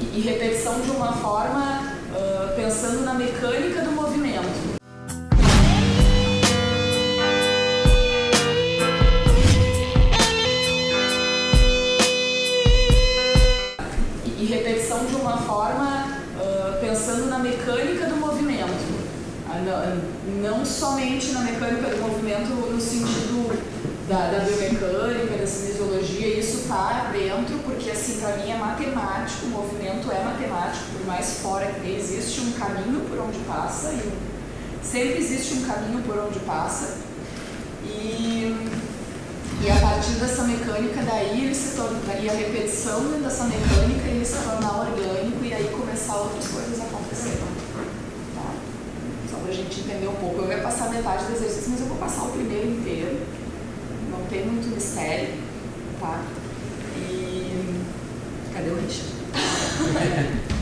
e repetição de uma forma uh, pensando na mecânica do movimento. E, e repetição de uma forma uh, pensando na mecânica do movimento. Não, não somente na mecânica do movimento no sentido para mim é matemático, o movimento é matemático, por mais fora que existe um caminho por onde passa, e sempre existe um caminho por onde passa, e, e a partir dessa mecânica daí ele se torna, e a repetição dessa mecânica ele se tornar orgânico e aí começar outras coisas a acontecer. Tá? Só para a gente entender um pouco. Eu ia passar metade do exercício, mas eu vou passar o primeiro inteiro não tem muito mistério, tá? E cadê o Richard?